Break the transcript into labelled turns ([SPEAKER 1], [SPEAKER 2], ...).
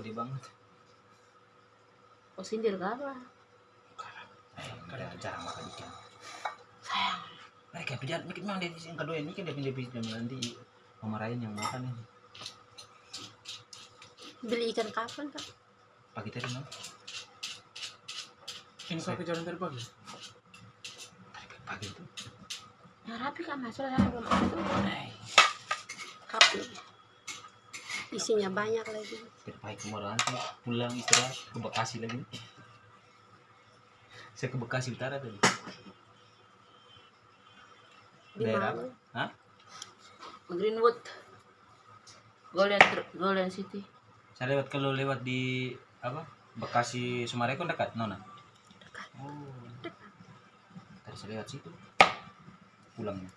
[SPEAKER 1] gede banget
[SPEAKER 2] Oh sindir ke apa?
[SPEAKER 1] eh jarang makan ikan
[SPEAKER 2] Sayang.
[SPEAKER 1] nah kayak dia memang dia yang kedua ini kan dia pindah pindah nanti memarahin yang makan ini
[SPEAKER 2] Beli ikan kapan kak?
[SPEAKER 1] pagi tadi no
[SPEAKER 3] Ini kau ke jalan terbang ya?
[SPEAKER 1] Tadi pagi itu
[SPEAKER 2] Yang rapi kak mas, soalnya belum ada tuh.
[SPEAKER 1] eh
[SPEAKER 2] Rapi. Isinya banyak lagi.
[SPEAKER 1] pagi kemarin pulang istirahat ke Bekasi lagi saya ke Bekasi Utara tadi
[SPEAKER 2] Di
[SPEAKER 1] Daerah
[SPEAKER 2] mana?
[SPEAKER 1] Hah?
[SPEAKER 2] Greenwood. Golden Golden City.
[SPEAKER 1] saya lewat kalau lewat di apa Bekasi Sumarekon dekat Nona
[SPEAKER 2] Dekat.
[SPEAKER 1] oh
[SPEAKER 2] Dekat.
[SPEAKER 1] tadi saya lewat situ pulangnya